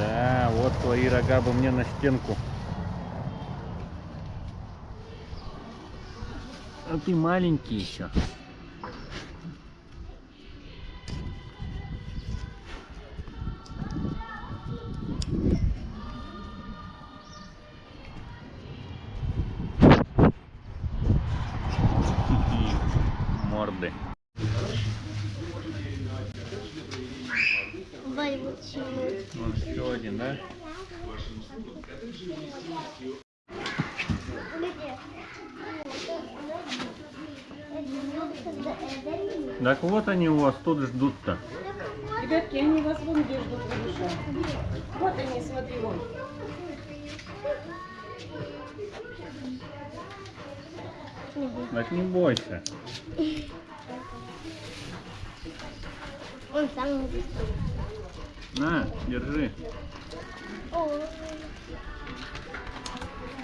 Да, вот твои рога бы мне на стенку. А ты маленький еще. Так вот они у вас тут ждут-то. Ребятки, они вас вон где ждут Валюша. Вот они, смотри, вон. Так не бойся. Он сам. На, держи.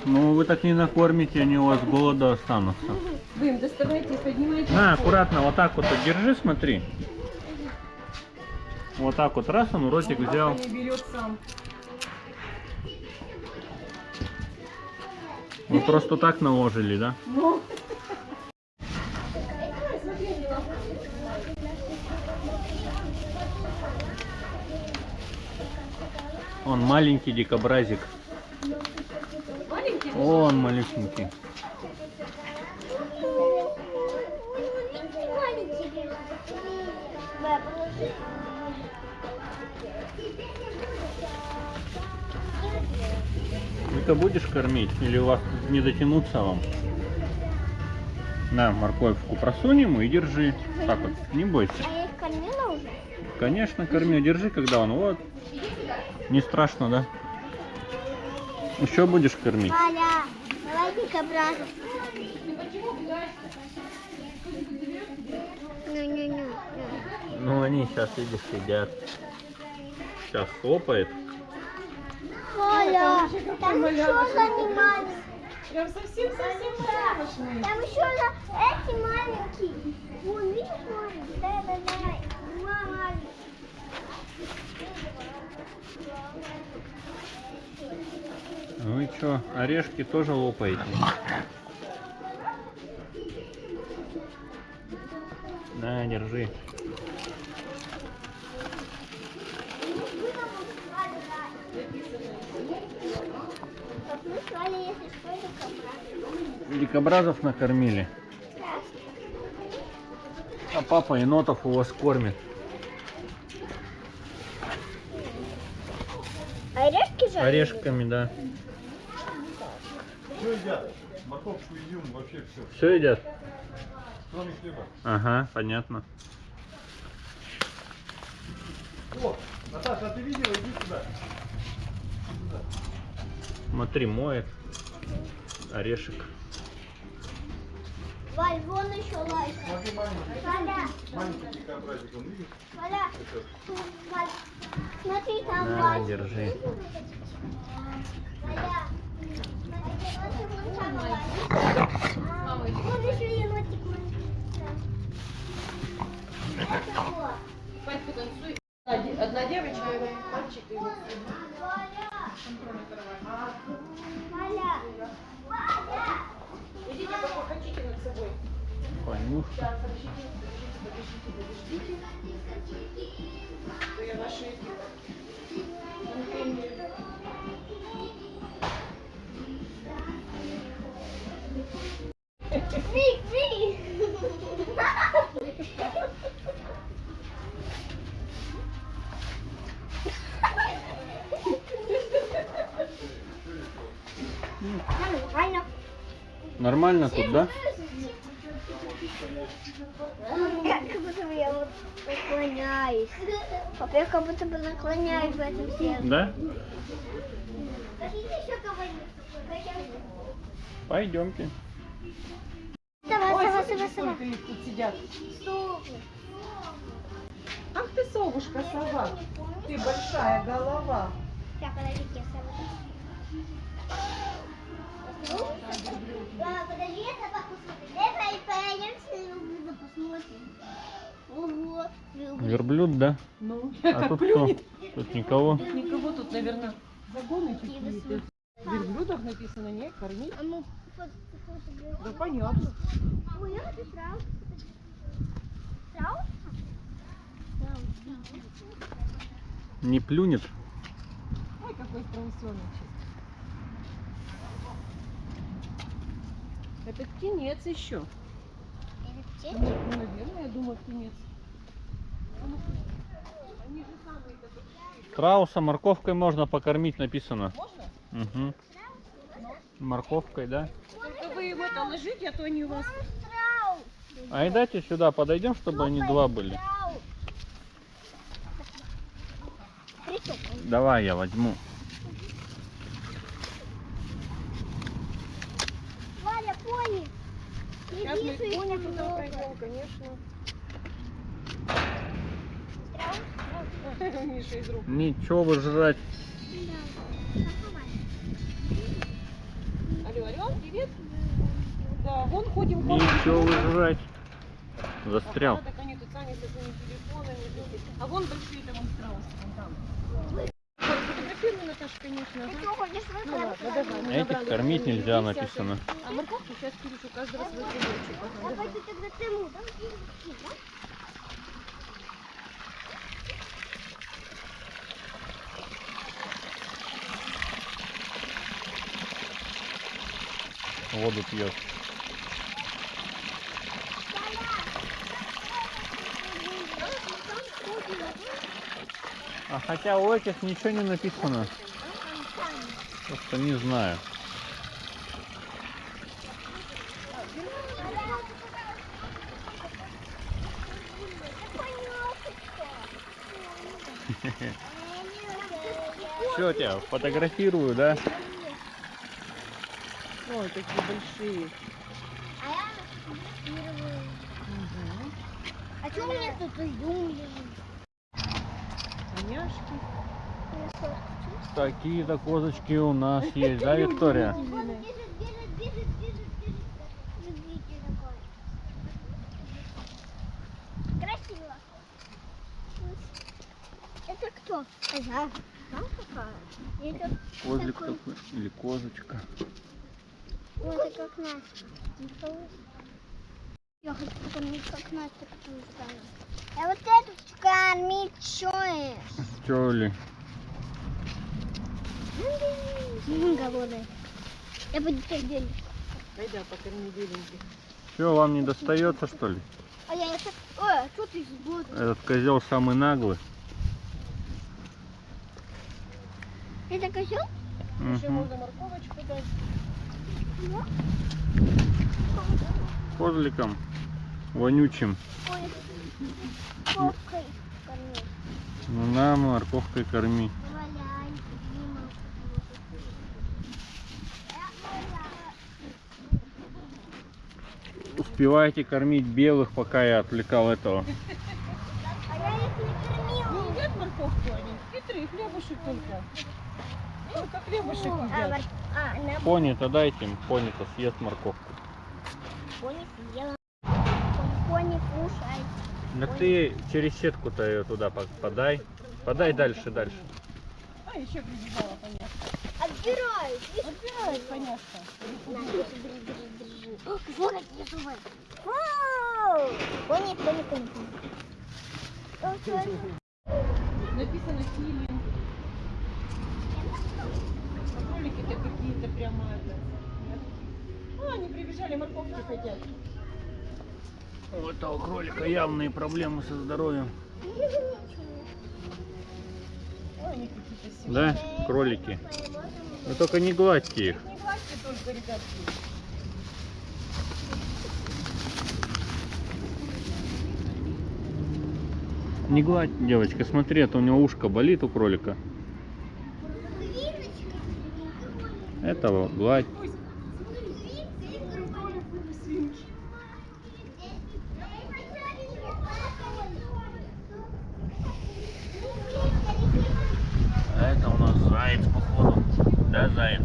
Ну вы так не накормите, они у вас голода останутся. Вы им доставайте, поднимайте. На, аккуратно, вот так вот держи, смотри. Вот так вот, раз он ротик взял. не берет сам. Вы просто так наложили, да? Ну, Он маленький дикобразик. Маленький. Он малюсенький. Ты-то будешь кормить? Или у вас не дотянуться вам? На, морковку просунь ему и держи. Так вот, не бойся. А я их кормила уже? Конечно, корми, держи, когда он вот. Не страшно, да? Еще будешь кормить? Валя, давай дикобразов. Ну-ну-ну. Ну, они сейчас, видишь, едят. Сейчас хлопает. Валя, там еще занимались. Прям совсем-совсем крошечный. Там еще эти маленькие. Вон, видишь, маленький? Да, да, да. Два маленьких. Что, орешки тоже лопаете? На, держи. Дикобразов накормили. А папа енотов у вас кормит. Орешки же? Орешками, да. Все едят. Морковку, изюм, вообще все. Все едят? Кроме хлеба. Ага, понятно. О, Наташа, а ты видела? Иди сюда. Смотри, моет. Орешек. Валь, вон еще лайка. Смотри, маленький. Валя, Маленький дикобразик, он видишь? Валя, Валь. Смотри, там На, Валь. держи. Валя. Одна девочка, мальчик и. Идите, пока хотите над собой. Понюшка. Сейчас, подождите, подождите, подождите, я ваши эти Нормально. Тут, да? Как будто бы я вот наклоняюсь. Я как будто бы наклоняюсь в этом всем. Да? Пойдемте. Сова, сова, сова, сова. сколько их тут сидят. Совы. Ах ты, совушка, сова. Ты большая голова. Сейчас, подождите, сова. Да, подожди, я собаку смотрю. Давай пойдемте на посмотрим. Ого, Верблюд, да? Ну, А тут плюнет. кто? Тут никого. Тут никого, тут, наверное, загоны какие-то. Верблюдов написано, нет, кормить. А ну, Да понятно. Ой, это страус. Страус? Страус. Не плюнет. Ой, какой страусеночек. Это птенец еще. Или птица? Нет, ну, наверное, я думаю, птенец. Страуса морковкой можно покормить, написано. Можно? Угу. Морковкой, да? Только вы это ложите, а то они у вас... А и дайте сюда подойдем, чтобы они два были. Давай я возьму. Валя, пони. Сейчас мы пони туда пойдем, конечно. Ничего вы жрать. Да. Алло, привет. Да, вон ходим, ходим. Ничего вы жрать. Застрял. Так они тут сами со своими телефонами. люди. А вон большие там вон страусы, вон там. Фотографируй, Наташа, конечно. Ну Этих кормить нельзя, написано. А морковку сейчас Кирюш у каждого свой кусочек. Ага, Давай давай. ты тогда ты ему, да? Воду пьет. А хотя у этих ничего не написано. Просто не знаю. Все, тебя фотографирую, да? Ой, такие большие. А я фотографирую. А что у меня тут изюм лежит? Коняшки. Такие-то козочки у нас есть, да, Виктория? Красиво. Это кто? Ага. Там какая? Это Козлик такой. такой или козочка. Ой, это как Настя. Я хочу покормить как Настя, которую стану. А вот эту кормить чоешь. Чё ли? Голодный. Я буду теперь делить. Пойда, покорми беленьких. Все, вам не достается, что ли? А я это... Ой, а что ты сбудешь? Этот козел самый наглый. Это козел? Еще Мгм. можно морковочку дать. Козликом вонючим. Ой, попкой кормить. Ну на, морковкой корми. Успевайте кормить белых, пока я отвлекал этого. А я их не кормила. Не морковку они? Хитрые, хлебушек только. Только хлебушек едят. А, на Пони-то дайте им, пони-то съест морковку. пони съела. Пони кушай. Так ты через сетку-то ее туда по- подай. Подай дальше, дальше. А, еще прибежала, понятно. Отбирают. Отбирает, конечно. На, держи, держи, держи, держи. О, Вот какие зубы. Пони, пони, пони, пони. Написано филин. А кролики-то какие-то прямо... А, они прибежали, морковки хотят. У этого кролика явные проблемы со здоровьем. Ой, они какие-то сильные. Да, кролики. Вы только не гладьте их. Не гладьте только, ребятки. Не гладь, девочка, смотри, а то у него ушко болит у кролика. Этого гладь. А это у нас заяц, походу. Да, заяц?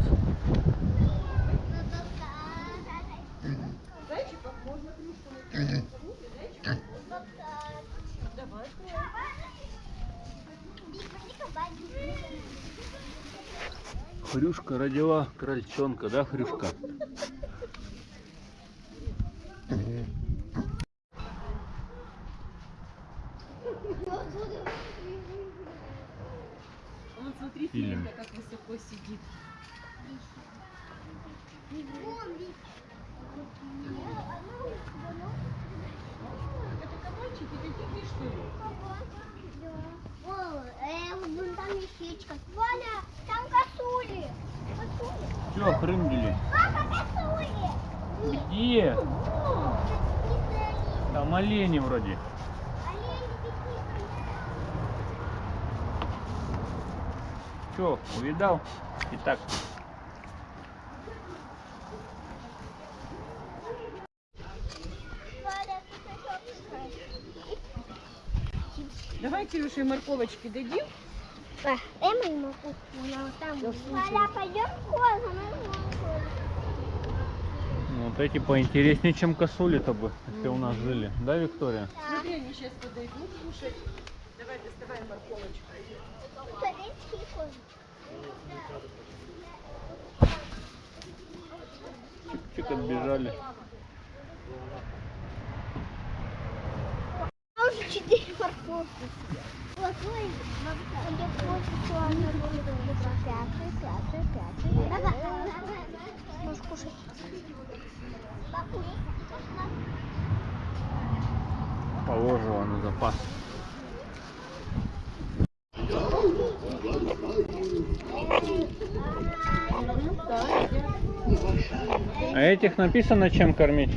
Зайчиков можно крышку накинуть. Зайчиков. Давай. Хрюшка родила крольчонка, да, Хрюшка? Вот смотри, Фильм. Филиппа, как высоко сидит. Это кабанчики такие, что ли? О, э, вон там лисичка. Валя, там косули. Косули. Все, хрымдили. Папа, косули. Где? О, это Там олени вроде. олени какие-то. Че, увидал? Итак, Давай, Кирюша, и морковочки дадим. Дай мою морковку, она вот там. Валя, пойдем в козу, ну, вот эти поинтереснее, чем косули-то бы, если у нас жили. Да, Виктория? Смотри, они сейчас подойдут кушать. Давай, морковочку. Турецкие козы. Чик-чик отбежали. А уже четыре морковки. Вот, пятый, пятый, пятый. Давай, давай. Можешь кушать. Положила на запас. А этих написано, чем кормить?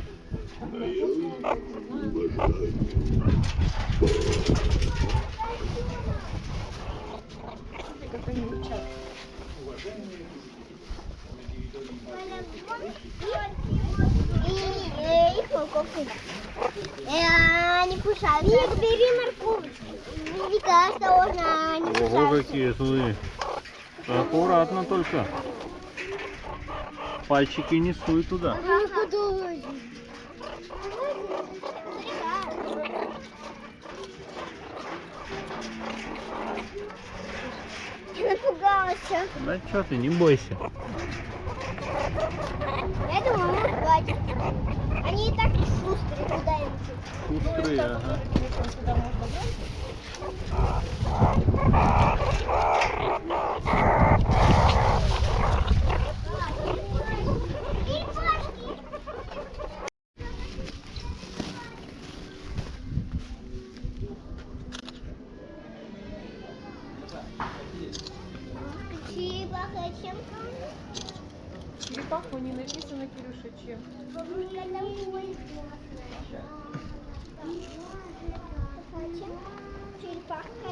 Они кушают. Вик, бери морковочку. Вика, осторожно, они Ого, кусаются. какие злые. Аккуратно только. Пальчики не суй туда. Ага, подумай. Я напугалась. Да что ты, не бойся. Я думала, мы хватит. Они и так шустрые, куда им идти. Шустрые, ага. Телефон сюда можно брать?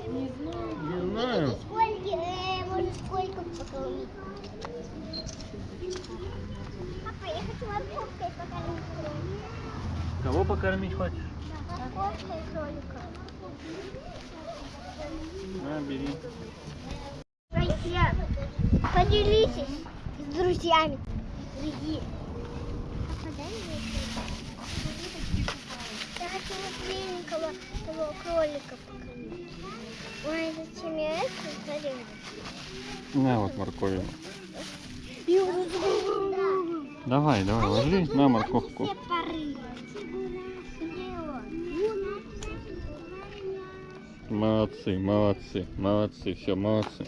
Не знаю. Не знаю. Сколько, э, может, сколько покормить? Папа, я хочу морковкой покормить. Кого покормить хочешь? Морковкой кролика. На, бери. Друзья, поделитесь с друзьями. Друзья. Я хочу того кролика покормить. Ой, зачем я это зарезала? На вот морковину. Давай, давай, ложи на морковку. Молодцы, молодцы, молодцы, все, молодцы.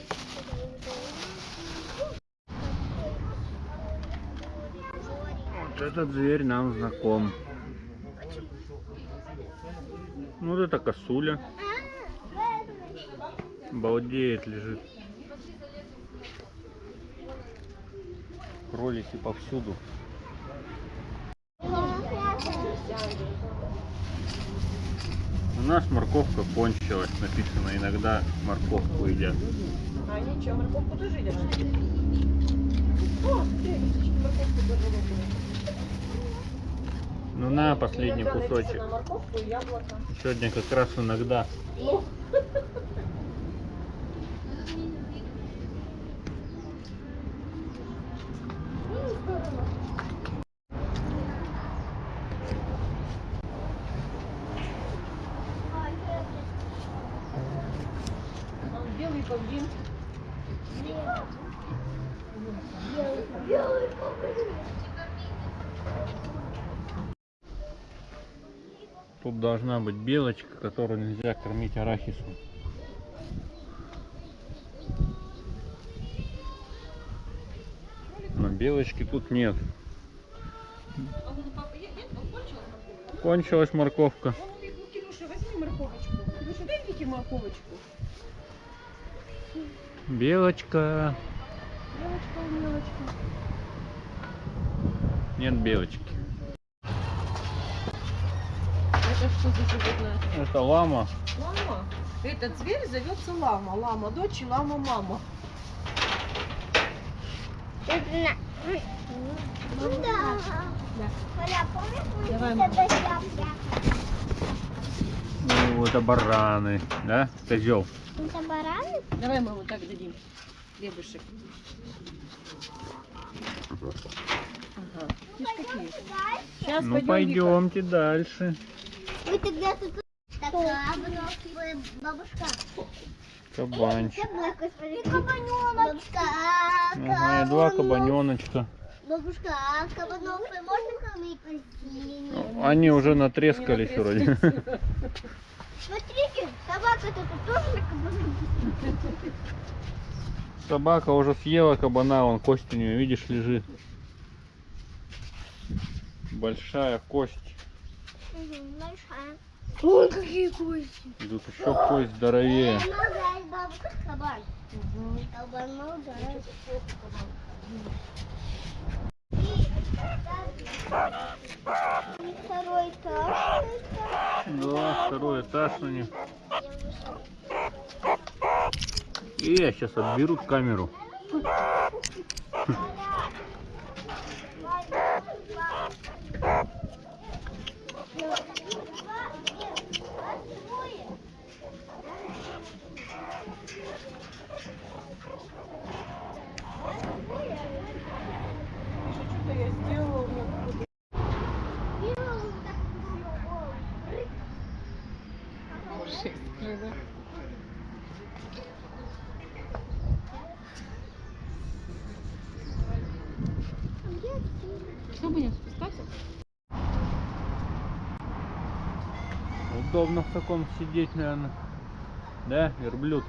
Вот этот зверь нам знаком. Вот это косуля. Балдеет, лежит. Кролики повсюду. У нас морковка кончилась, написано, иногда морковку едят. А ничего, морковку тоже едят. Ну на, последний кусочек. Сегодня как раз иногда. Ну, а белый павлин. Тут должна быть белочка, которую нельзя кормить арахисом. Но белочки тут нет. Кончилась морковка. Белочка. Мелочка, мелочка. Нет белочки. Это что за животное? Это лама. Лама. Этот зверь зовется лама. Лама дочь и лама мама. Ну да. Да. Ну, это бараны, да? Козел. Это бараны? Давай мы вот так дадим. Хлебушек. Ага. Какие? Сейчас Ну, пойдемте дальше. Вы тогда тут... Такая бабушка. Кабанчик. И кабаненочка. Ага, и два кабаненочка. Бабушка, а кабанов можно кормить? Ну, Они уже натрескались вроде. Смотрите, собака тут тоже на кабанов. Собака уже съела кабана, вон кость у нее, видишь, лежит. Большая кость. Большая. Ой, какие кости. И тут еще кость здоровее. Второй этаж. Да, второй этаж у них. И я сейчас отберут камеру. Что я сделала? У меня какой-то шесть, да? Что будем спускаться? Удобно в таком сидеть, наверное. Да, верблюд.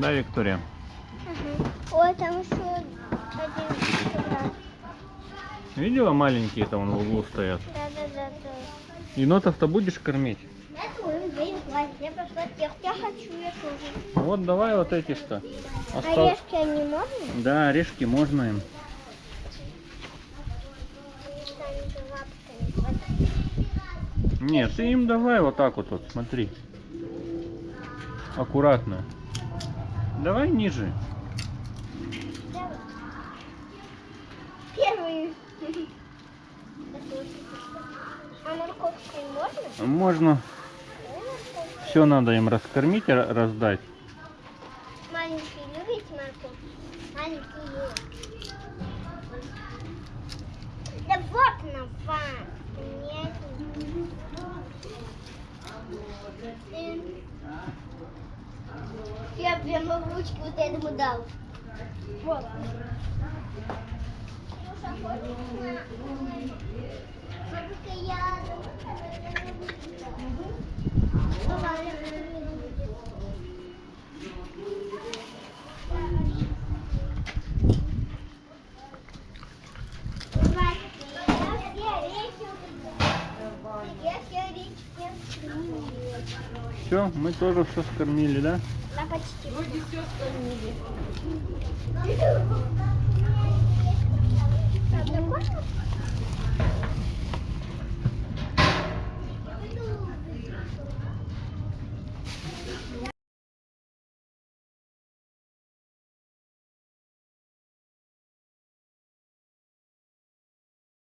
Да, Виктория? Ой, там еще один квадрат. Видела маленькие там в углу стоят? Да-да-да. Енотов-то будешь кормить? Это мы будем класть. Я пошла тех. Я хочу, я тоже. Вот давай вот эти что. Остал- Орешки они можно? Да, орешки можно им. Нет, ты им давай вот так вот, вот смотри. Аккуратно. Давай ниже. Первый. А морковкой можно? Можно. Все надо им раскормить, раздать. Маленькие любите морковку? Маленькие. Да вот на вам. Нет. Э, Я прямо в ручки вот этому дал. Вот. Все, мы тоже все скормили, да? Почти. Вроде все скормили. Правда, можно?